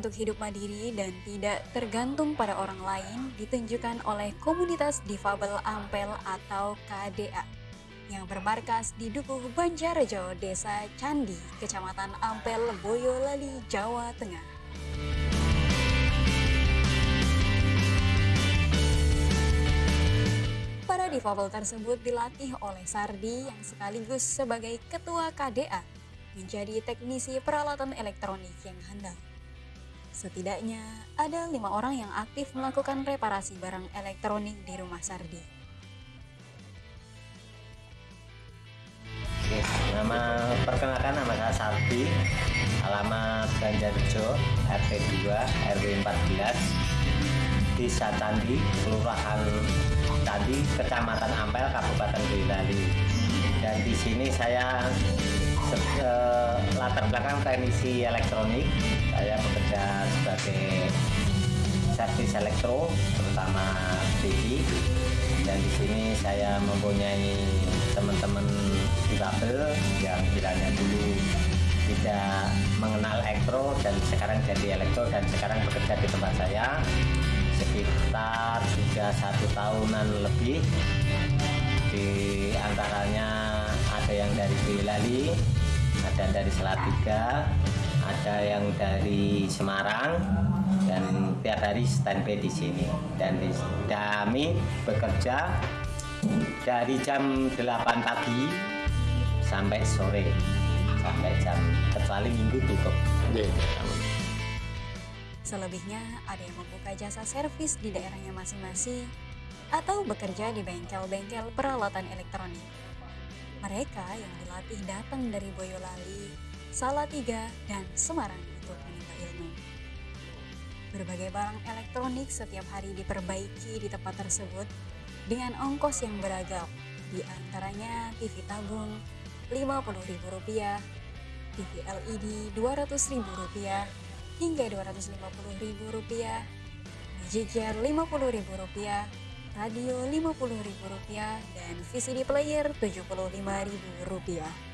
untuk hidup mandiri dan tidak tergantung pada orang lain ditunjukkan oleh komunitas difabel Ampel atau KDA yang bermarkas di Dukuh Banjarjo, Desa Candi, Kecamatan Ampel, Boyolali, Jawa Tengah. Para difabel tersebut dilatih oleh Sardi yang sekaligus sebagai ketua KDA menjadi teknisi peralatan elektronik yang handal. Setidaknya ada lima orang yang aktif melakukan reparasi barang elektronik di rumah Sardi. Nama perkenalkan nama saya Sardi, alamat Banjarjo, RT 2, RW 14, Desa Candi, Kelurahan Candi, Kecamatan Ampel, Kabupaten Boyolali. Dan di sini saya uh, latar belakang teknisi elektronik saya sebagai servis elektro terutama TV dan di sini saya mempunyai teman-teman difabel yang kiranya dulu tidak mengenal elektro dan sekarang jadi elektro dan sekarang bekerja di tempat saya sekitar sudah satu tahunan lebih. Di antaranya ada yang dari Boyolali ada dari Salatiga ada yang dari Semarang dan tiap hari standby di sini dan kami bekerja dari jam 8 pagi sampai sore sampai jam kecuali minggu tutup yeah. Selebihnya ada yang membuka jasa servis di daerahnya masing-masing atau bekerja di bengkel-bengkel peralatan elektronik. Mereka yang dilatih datang dari Boyolali, Salatiga, dan Semarang untuk menimba ilmu. Berbagai barang elektronik setiap hari diperbaiki di tempat tersebut dengan ongkos yang beragam, di antaranya TV tabung Rp50.000, TV LED Rp200.000 hingga Rp250.000, magic jar Rp50.000, radio Rp50.000 dan VCD player Rp75.000.